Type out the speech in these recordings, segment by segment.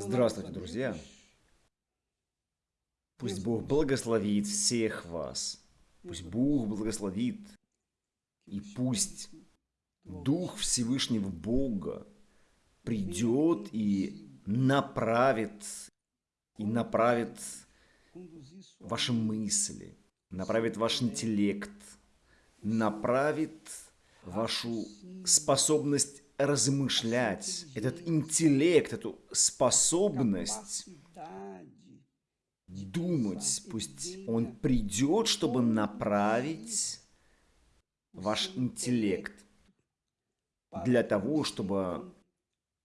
Здравствуйте, друзья! Пусть Бог благословит всех вас. Пусть Бог благословит. И пусть Дух Всевышнего Бога придет и направит, и направит ваши мысли, направит ваш интеллект, направит вашу способность размышлять, этот интеллект, эту способность думать, пусть он придет, чтобы направить ваш интеллект для того, чтобы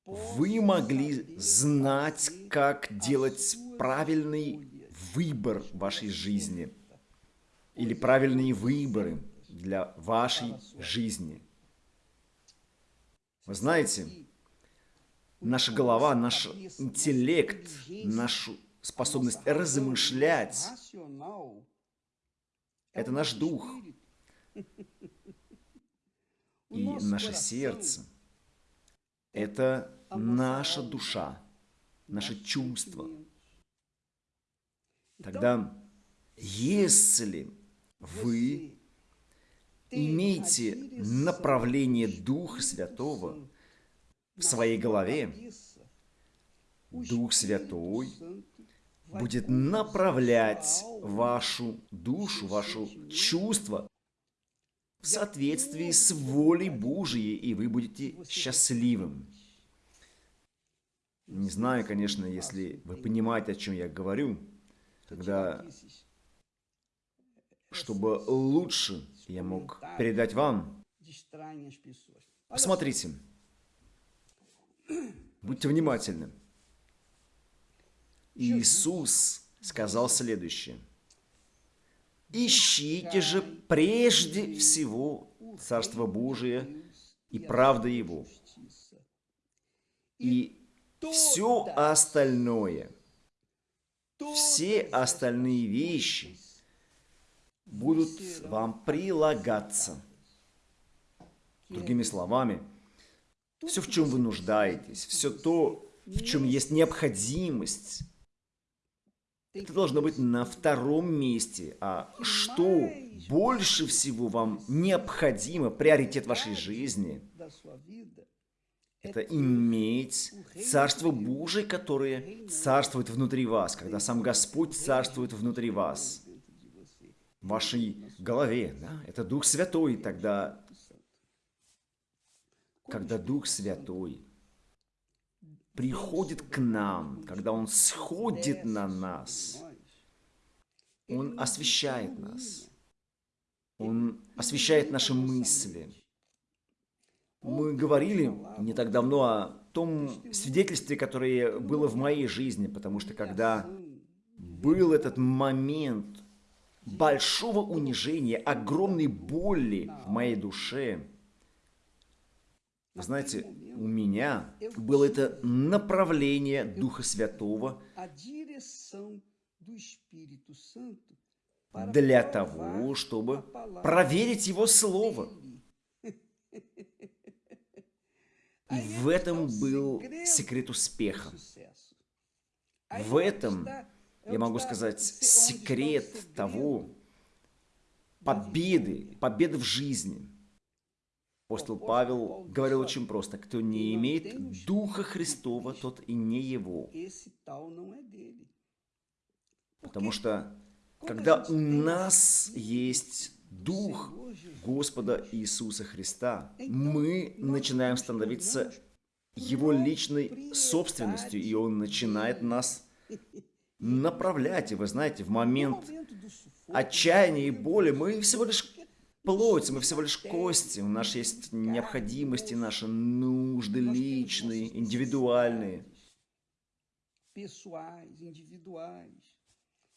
вы могли знать, как делать правильный выбор в вашей жизни или правильные выборы для вашей жизни. Вы знаете, наша голова, наш интеллект, нашу способность размышлять – это наш дух. И наше сердце – это наша душа, наше чувство. Тогда, если вы имейте направление Духа Святого в своей голове, Дух Святой будет направлять вашу душу, вашу чувство в соответствии с волей Божией, и вы будете счастливым. Не знаю, конечно, если вы понимаете, о чем я говорю, когда, чтобы лучше я мог передать вам. Посмотрите. Будьте внимательны. Иисус сказал следующее. «Ищите же прежде всего Царство Божие и правда Его, и все остальное, все остальные вещи будут вам прилагаться. Другими словами, все, в чем вы нуждаетесь, все то, в чем есть необходимость, это должно быть на втором месте. А что больше всего вам необходимо, приоритет вашей жизни, это иметь Царство Божие, которое царствует внутри вас, когда сам Господь царствует внутри вас вашей голове. Да? Это Дух Святой тогда, когда Дух Святой приходит к нам, когда Он сходит на нас, Он освещает нас, Он освещает наши мысли. Мы говорили не так давно о том свидетельстве, которое было в моей жизни, потому что когда был этот момент большого унижения, огромной боли в моей душе. Вы знаете, у меня было это направление Духа Святого для того, чтобы проверить Его Слово. И в этом был секрет успеха. В этом я могу сказать, секрет того, победы, победы в жизни. Апостол Павел говорил очень просто, кто не имеет Духа Христова, тот и не его. Потому что, когда у нас есть Дух Господа Иисуса Христа, мы начинаем становиться Его личной собственностью, и Он начинает нас направлять. И вы знаете, в момент отчаяния и боли мы всего лишь плоть, мы всего лишь кости. У нас есть необходимости, наши нужды личные, индивидуальные.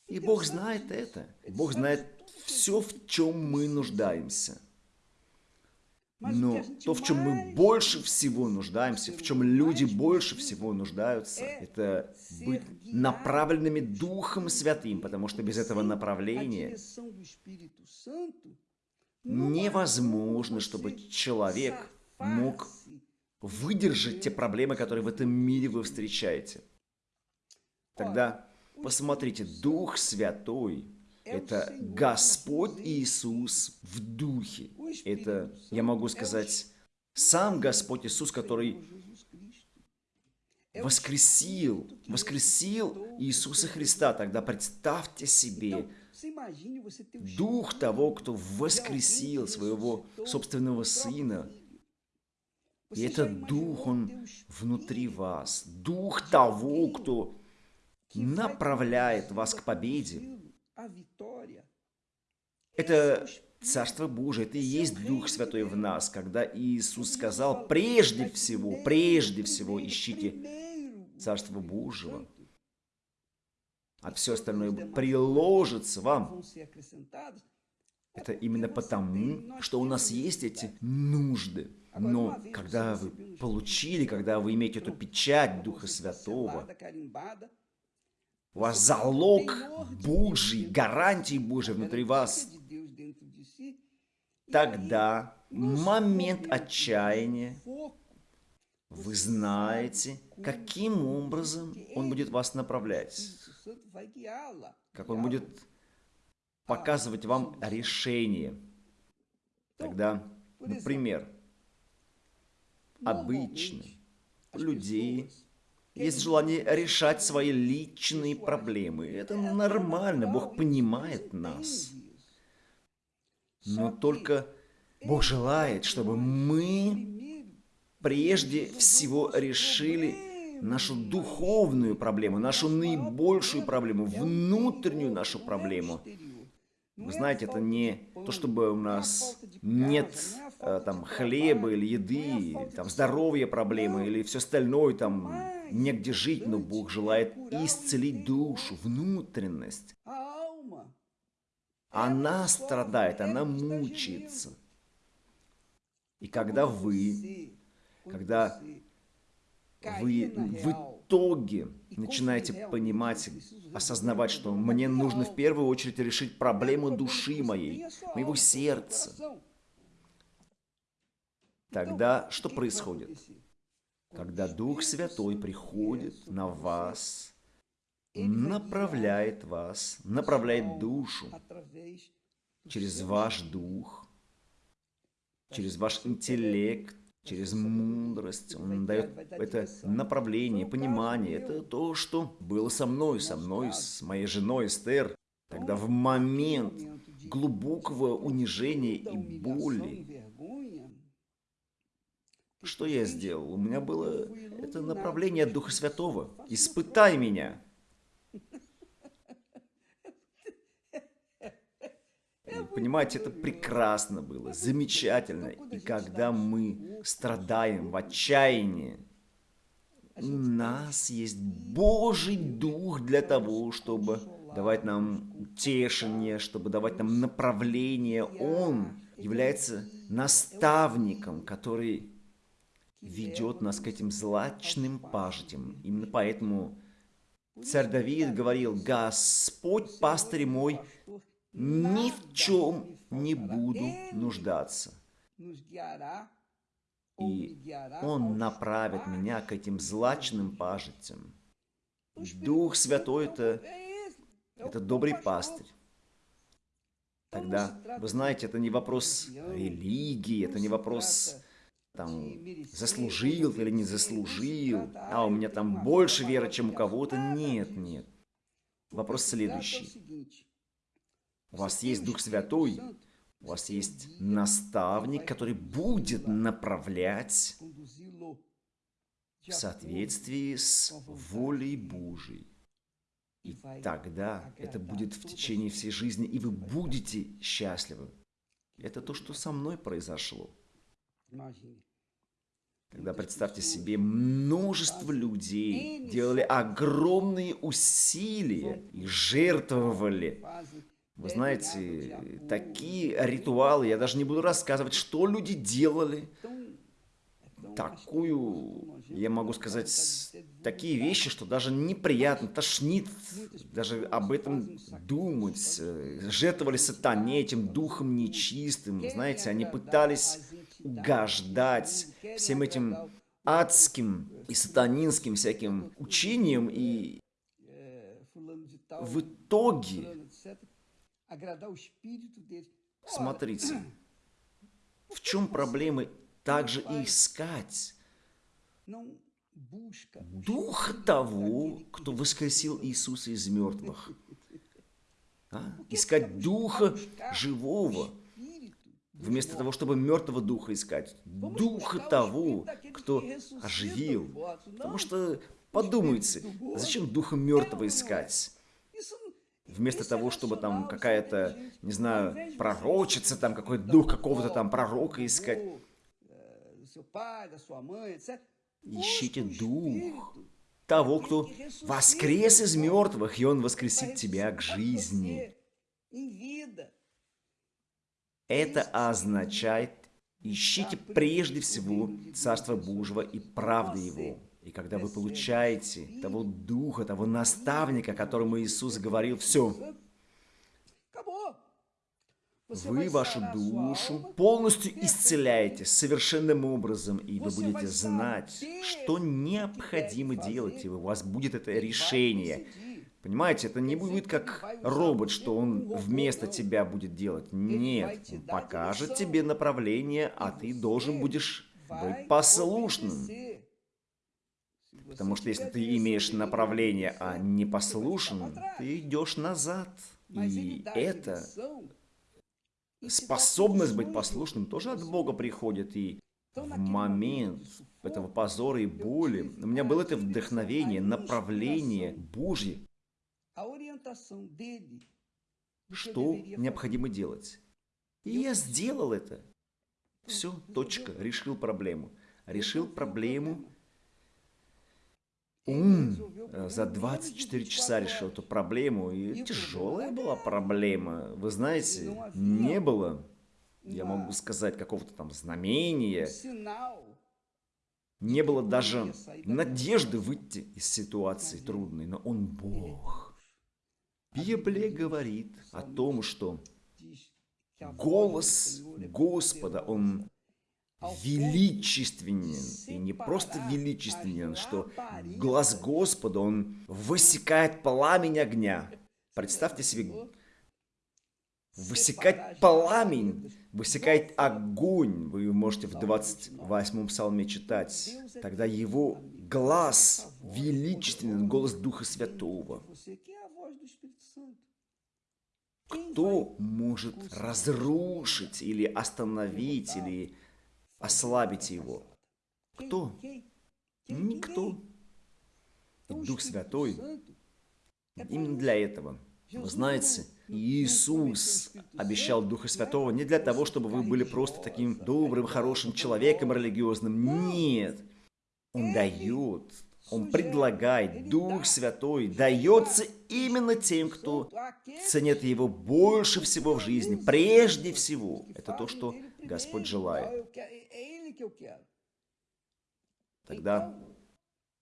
И Бог знает это. Бог знает все, в чем мы нуждаемся. Но то, в чем мы больше всего нуждаемся, в чем люди больше всего нуждаются, это быть направленными Духом Святым, потому что без этого направления невозможно, чтобы человек мог выдержать те проблемы, которые в этом мире вы встречаете. Тогда посмотрите, Дух Святой – это Господь Иисус в Духе. Это, я могу сказать, сам Господь Иисус, который воскресил, воскресил Иисуса Христа. Тогда представьте себе, Дух того, кто воскресил своего собственного Сына, и этот Дух, Он внутри вас. Дух того, кто направляет вас к победе. Это Царство Божие, это и есть Дух Святой в нас, когда Иисус сказал, прежде всего, прежде всего ищите Царство Божьего, а все остальное приложится вам. Это именно потому, что у нас есть эти нужды. Но когда вы получили, когда вы имеете эту печать Духа Святого, у вас залог Божий, гарантии Божьей внутри вас, тогда момент отчаяния. вы знаете, каким образом Он будет вас направлять, как Он будет показывать вам решение. Тогда, например, обычно людей есть желание решать свои личные проблемы. Это нормально, Бог понимает нас. Но только Бог желает, чтобы мы прежде всего решили нашу духовную проблему, нашу наибольшую проблему, внутреннюю нашу проблему. Вы знаете, это не то, чтобы у нас нет там хлеба или еды, там здоровья проблемы или все остальное, там негде жить, но Бог желает исцелить душу, внутренность. Она страдает, она мучается. И когда вы, когда вы в итоге начинаете понимать, осознавать, что мне нужно в первую очередь решить проблему души моей, моего сердца, тогда что происходит? Когда Дух Святой приходит на вас, направляет вас, направляет душу через ваш дух, через ваш интеллект, через мудрость. Он дает это направление, понимание. Это то, что было со мной, со мной, с моей женой Эстер. Тогда в момент глубокого унижения и боли, что я сделал? У меня было это направление от Духа Святого. «Испытай меня». Понимаете, это прекрасно было, замечательно. И когда мы страдаем в отчаянии, у нас есть Божий Дух для того, чтобы давать нам утешение, чтобы давать нам направление. Он является наставником, который ведет нас к этим злачным пажитям. Именно поэтому царь Давид говорил, «Господь, пастырь мой, ни в чем не буду нуждаться. И Он направит меня к этим злачным пажитям. Дух Святой – это, это добрый пастырь. Тогда, вы знаете, это не вопрос религии, это не вопрос там, заслужил или не заслужил, а у меня там больше веры, чем у кого-то. Нет, нет. Вопрос следующий. У вас есть Дух Святой, у вас есть наставник, который будет направлять в соответствии с волей Божией. И тогда это будет в течение всей жизни, и вы будете счастливы. Это то, что со мной произошло. Когда, представьте себе, множество людей делали огромные усилия и жертвовали вы знаете, такие ритуалы, я даже не буду рассказывать, что люди делали. Такую, я могу сказать, такие вещи, что даже неприятно, тошнит даже об этом думать. Жертвовали сатане, этим духом нечистым. Знаете, они пытались угождать всем этим адским и сатанинским всяким учениям и в итоге, смотрите, в чем проблема также искать дух того, кто воскресил Иисуса из мертвых. А? Искать духа живого, вместо того, чтобы мертвого духа искать. Духа того, кто оживил. Потому что подумайте, зачем духа мертвого искать? Вместо того, чтобы там какая-то, не знаю, пророчица, там какой-то дух какого-то там пророка искать. Ищите дух того, кто воскрес из мертвых, и он воскресит тебя к жизни. Это означает, ищите прежде всего Царство Божьего и правды Его. И когда вы получаете того Духа, того наставника, которому Иисус говорил, все, вы вашу душу полностью исцеляете совершенным образом, и вы будете знать, что необходимо делать, и у вас будет это решение. Понимаете, это не будет как робот, что он вместо тебя будет делать. Нет, он покажет тебе направление, а ты должен будешь быть послушным. Потому что если ты имеешь направление, а не послушен, ты идешь назад. И это способность быть послушным тоже от Бога приходит. И в момент этого позора и боли у меня было это вдохновение, направление Божье. Что необходимо делать? И я сделал это. Все, точка, решил проблему. Решил проблему. ум э, за 24 часа решил эту проблему, и тяжелая была проблема. Вы знаете, не было, я могу сказать, какого-то там знамения, не было даже надежды выйти из ситуации трудной, но Он Бог. Библия говорит о том, что голос Господа, Он величественен. И не просто величественен, что глаз Господа, он высекает пламень огня. Представьте себе, высекать пламень, высекает огонь. Вы можете в 28-м псалме читать. Тогда его глаз величественен, голос Духа Святого. Кто может разрушить или остановить, или ослабить его. Кто? Никто. Дух Святой именно для этого. Вы знаете, Иисус обещал Духа Святого не для того, чтобы вы были просто таким добрым, хорошим человеком религиозным. Нет. Он дает, Он предлагает, Дух Святой дается именно тем, кто ценит Его больше всего в жизни, прежде всего. Это то, что Господь желает. Тогда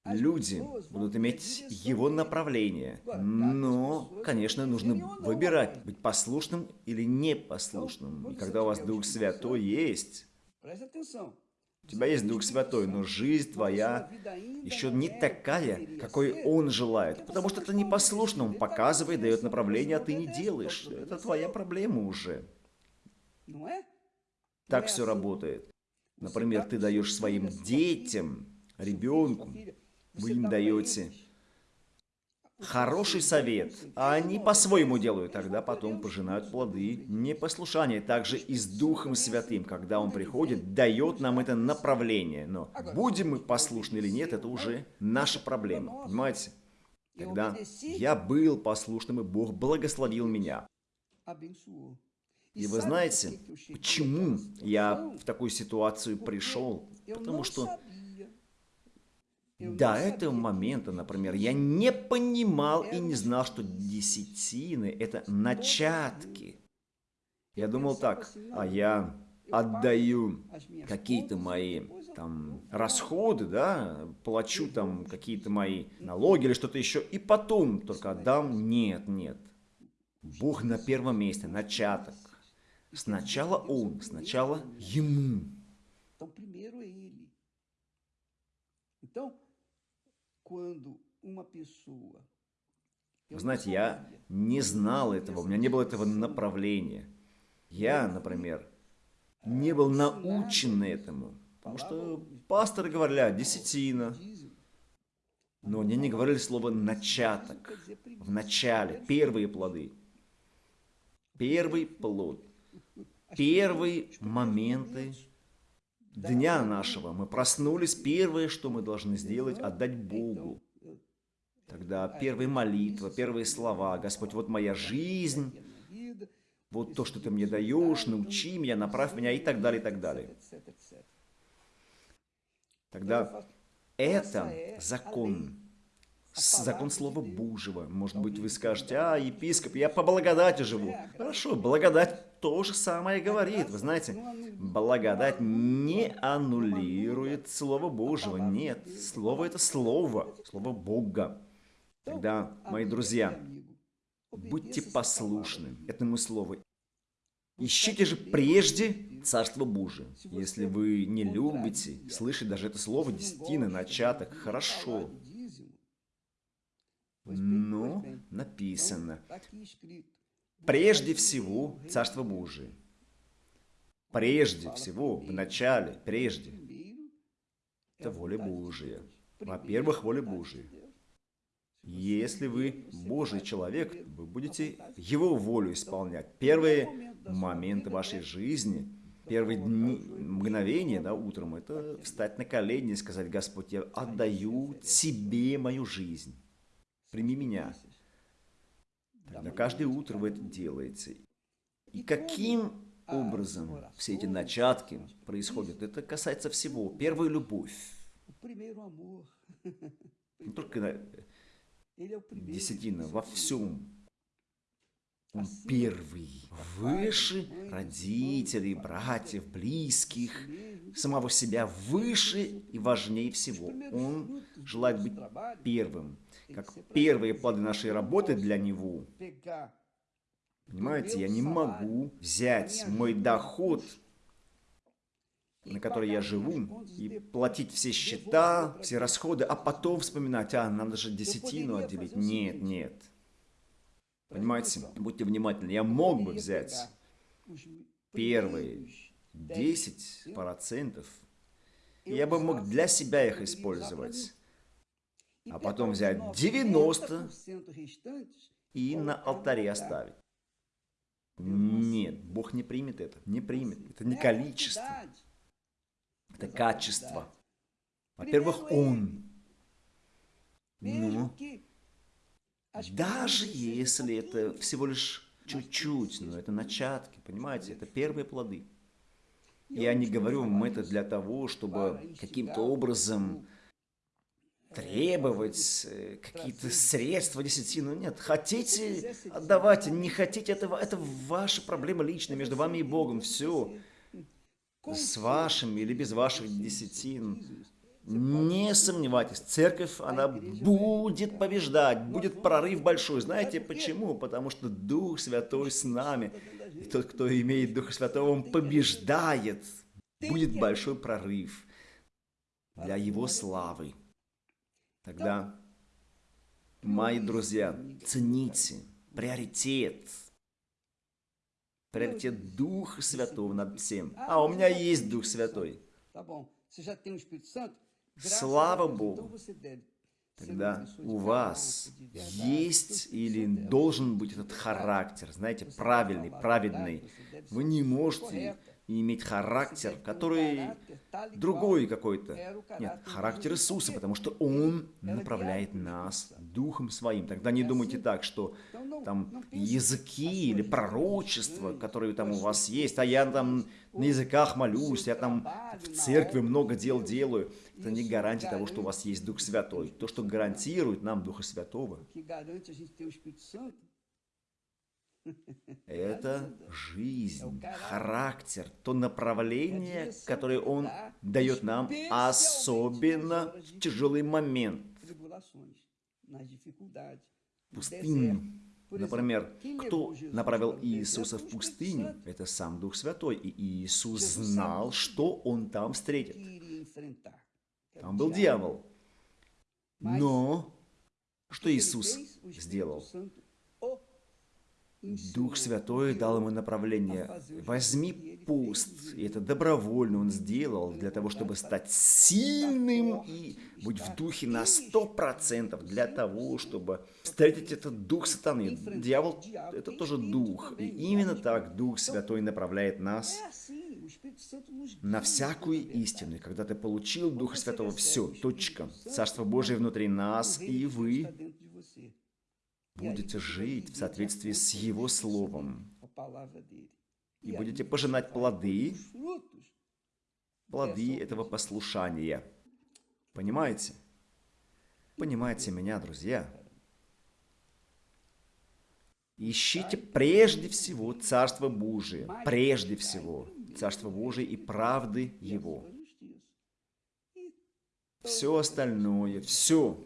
люди будут иметь его направление. Но, конечно, нужно выбирать, быть послушным или непослушным. И когда у вас Дух Святой есть, у тебя есть Дух Святой, но жизнь твоя еще не такая, какой Он желает. Потому что это непослушно, Он показывает, дает направление, а ты не делаешь. Это твоя проблема уже. Так все работает. Например, ты даешь своим детям, ребенку, вы им даете хороший совет, а они по-своему делают, тогда потом пожинают плоды непослушания. Также и с Духом Святым, когда Он приходит, дает нам это направление. Но будем мы послушны или нет, это уже наша проблема, понимаете? Когда я был послушным, и Бог благословил меня. И вы знаете, почему я в такую ситуацию пришел? Потому что до этого момента, например, я не понимал и не знал, что десятины – это начатки. Я думал так, а я отдаю какие-то мои там расходы, да, плачу там какие-то мои налоги или что-то еще, и потом только отдам. Нет, нет. Бог на первом месте, начаток. Сначала он, сначала ему. Então, Вы знаете, я не знал этого, у меня не было этого направления. Я, например, не был научен этому. Потому что пасторы говорили, десятина. Но они не говорили слово «начаток». В начале, первые плоды. Первый плод. Первые моменты дня нашего. Мы проснулись, первое, что мы должны сделать, отдать Богу. Тогда первая молитва, первые слова. Господь, вот моя жизнь, вот то, что ты мне даешь, научи меня, направь меня и так далее, и так далее. Тогда это закон, закон Слова Божьего. Может быть, вы скажете, а, епископ, я по благодати живу. Хорошо, благодать то же самое говорит. Вы знаете, благодать не аннулирует Слово Божьего. Нет, Слово это Слово, Слово Бога. Тогда, мои друзья, будьте послушны этому Слову. Ищите же прежде Царство Божие. Если вы не любите слышать даже это слово десятины, начаток, хорошо. Но написано, прежде всего Царство Божие. Прежде всего, в начале, прежде. Это воля Божия. Во-первых, воля Божия. Если вы Божий человек, вы будете Его волю исполнять. Первые моменты вашей жизни, первые дни, мгновения, да, утром, это встать на колени и сказать, Господь, я отдаю Тебе мою жизнь. Прими меня. Тогда каждое утро вы это делаете. И каким образом все эти начатки происходят? Это касается всего. Первая любовь. Не только десятина, во всем. Первый, выше родителей, братьев, близких, самого себя, выше и важнее всего. Он желает быть первым, как первые плоды нашей работы для него. Понимаете, я не могу взять мой доход на которой я живу, и платить все счета, все расходы, а потом вспоминать, а, надо же десятину отделить. Нет, нет. Понимаете, будьте внимательны. Я мог бы взять первые 10%, и я бы мог для себя их использовать, а потом взять 90% и на алтаре оставить. Нет, Бог не примет это, не примет. Это не количество. Это качество. Во-первых, Он. Ну, даже если это всего лишь чуть-чуть, но это начатки, понимаете, это первые плоды. Я не говорю вам это для того, чтобы каким-то образом требовать э, какие-то средства десятину. Нет, хотите, отдавайте, не хотите, это, это ваша проблема личная между вами и Богом. Все с вашим или без ваших десятин. Не сомневайтесь, церковь, она будет побеждать, будет прорыв большой. Знаете почему? Потому что Дух Святой с нами. И тот, кто имеет Духа Святого, он побеждает. Будет большой прорыв для Его славы. Тогда, мои друзья, цените приоритет – приоритет Духа Святого над всем. А у меня есть Дух Святой. Слава Богу. Тогда у вас есть или должен быть этот характер, знаете, правильный, праведный. Вы не можете иметь характер, который другой какой-то. Нет, характер Иисуса, потому что Он направляет нас Духом Своим. Тогда не думайте так, что там языки или пророчества, которые там у вас есть, а я там на языках молюсь, я там в церкви много дел делаю. Это не гарантия того, что у вас есть Дух Святой. То, что гарантирует нам Духа Святого, это жизнь, характер, то направление, которое Он дает нам, особенно в тяжелый момент. Пустыню. Например, кто направил Иисуса в пустыню? Это сам Дух Святой. И Иисус знал, что Он там встретит. Там был дьявол. Но Что Иисус сделал? Дух Святой дал ему направление. Возьми пост. И это добровольно он сделал для того, чтобы стать сильным и быть в духе на сто процентов для того, чтобы встретить этот дух сатаны. Дьявол – это тоже дух. И именно так Дух Святой направляет нас на всякую истину. И когда ты получил Духа Святого, все, точка. Царство Божие внутри нас, и вы будете жить в соответствии с Его Словом. И будете пожинать плоды, плоды этого послушания. Понимаете? Понимаете меня, друзья? Ищите прежде всего Царство Божие, прежде всего Царство Божие и правды Его. Все остальное, все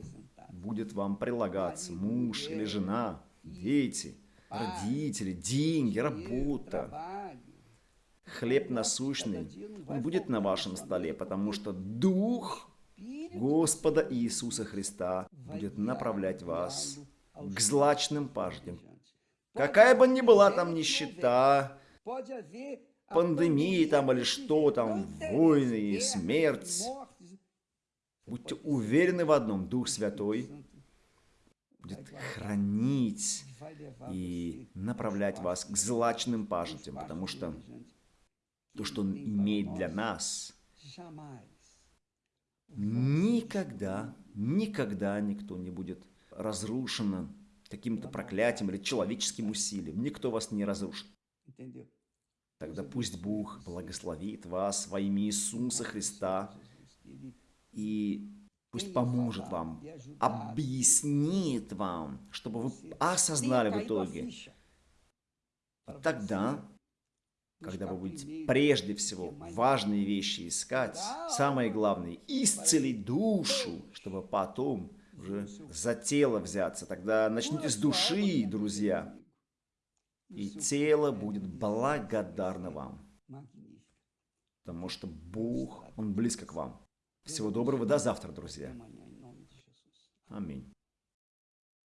будет вам прилагаться. Муж или жена, дети, родители, деньги, работа. Хлеб насущный, он будет на вашем столе, потому что Дух Господа Иисуса Христа будет направлять вас к злачным паждям. Какая бы ни была там нищета, пандемии там или что там, войны, смерть, Будьте уверены в одном, Дух Святой будет хранить и направлять вас к злачным пажитям, потому что то, что Он имеет для нас, никогда, никогда никто не будет разрушен каким-то проклятием или человеческим усилием. Никто вас не разрушит. Тогда пусть Бог благословит вас во имя Иисуса Христа и пусть поможет вам, объяснит вам, чтобы вы осознали в итоге. Тогда, когда вы будете прежде всего важные вещи искать, самое главное, исцелить душу, чтобы потом уже за тело взяться. Тогда начните с души, друзья. И тело будет благодарно вам. Потому что Бог, Он близко к вам. Всего доброго, до завтра, друзья. Аминь.